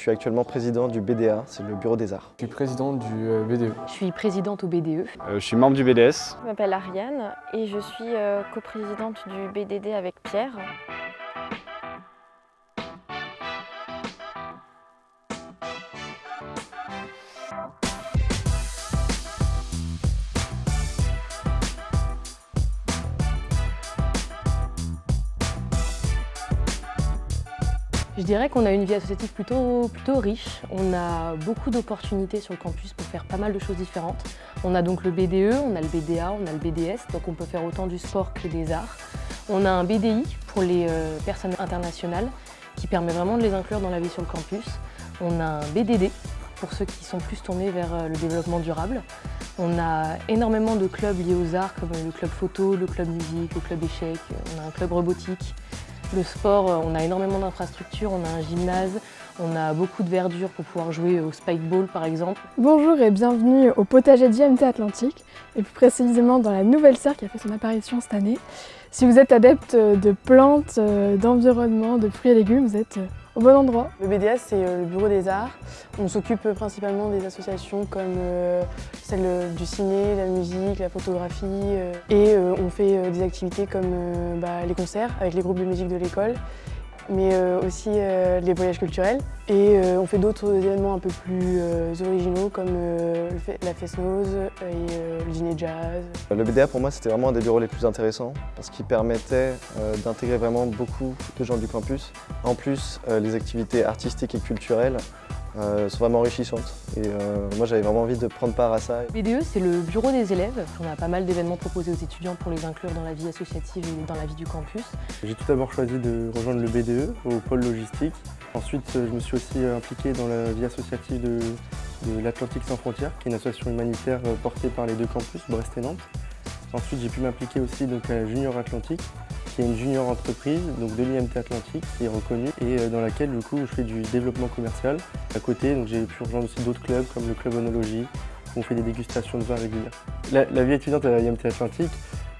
Je suis actuellement président du BDA, c'est le Bureau des Arts. Je suis président du euh, BDE. Je suis présidente au BDE. Euh, je suis membre du BDS. Je m'appelle Ariane et je suis euh, coprésidente du BDD avec Pierre. Je dirais qu'on a une vie associative plutôt, plutôt riche. On a beaucoup d'opportunités sur le campus pour faire pas mal de choses différentes. On a donc le BDE, on a le BDA, on a le BDS, donc on peut faire autant du sport que des arts. On a un BDI pour les euh, personnes internationales qui permet vraiment de les inclure dans la vie sur le campus. On a un BDD pour ceux qui sont plus tournés vers euh, le développement durable. On a énormément de clubs liés aux arts comme le club photo, le club musique, le club échec, on a un club robotique, le sport, euh, on a énormément d'infrastructures, on a un gymnase, on a beaucoup de verdure pour pouvoir jouer au spikeball par exemple. Bonjour et bienvenue au potager d'IMT Atlantique et plus précisément dans la nouvelle serre qui a fait son apparition cette année. Si vous êtes adepte de plantes, euh, d'environnement, de fruits et légumes, vous êtes euh, au bon endroit. Le BDS, c'est le Bureau des Arts. On s'occupe principalement des associations comme celle du ciné, la musique, la photographie. Et on fait des activités comme bah, les concerts avec les groupes de musique de l'école mais aussi les voyages culturels. Et on fait d'autres événements un peu plus originaux comme la Fest-Nose et le dîner jazz. Le BDA pour moi c'était vraiment un des bureaux les plus intéressants parce qu'il permettait d'intégrer vraiment beaucoup de gens du campus. En plus, les activités artistiques et culturelles euh, sont vraiment enrichissantes. Et euh, moi j'avais vraiment envie de prendre part à ça. BDE c'est le bureau des élèves. On a pas mal d'événements proposés aux étudiants pour les inclure dans la vie associative et dans la vie du campus. J'ai tout d'abord choisi de rejoindre le BDE au pôle logistique. Ensuite je me suis aussi impliqué dans la vie associative de, de l'Atlantique sans frontières, qui est une association humanitaire portée par les deux campus, Brest et Nantes. Ensuite j'ai pu m'impliquer aussi donc, à Junior Atlantique, qui est une junior entreprise donc de l'IMT Atlantique qui est reconnue et euh, dans laquelle du coup je fais du développement commercial. À côté, j'ai pu rejoindre aussi d'autres clubs comme le club Onologie où on fait des dégustations de vin régulières. La, vie étudiante à l'IMT Atlantique,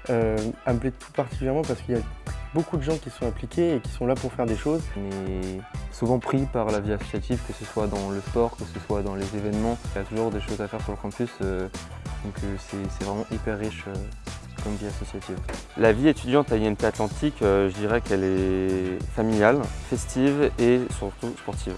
euh, elle me plaît tout particulièrement parce qu'il y a beaucoup de gens qui sont impliqués et qui sont là pour faire des choses. On est souvent pris par la vie associative, que ce soit dans le sport, que ce soit dans les événements. Il y a toujours des choses à faire sur le campus, euh, donc c'est vraiment hyper riche La vie étudiante à INT Atlantique, euh, je dirais qu'elle est familiale, festive et surtout sportive.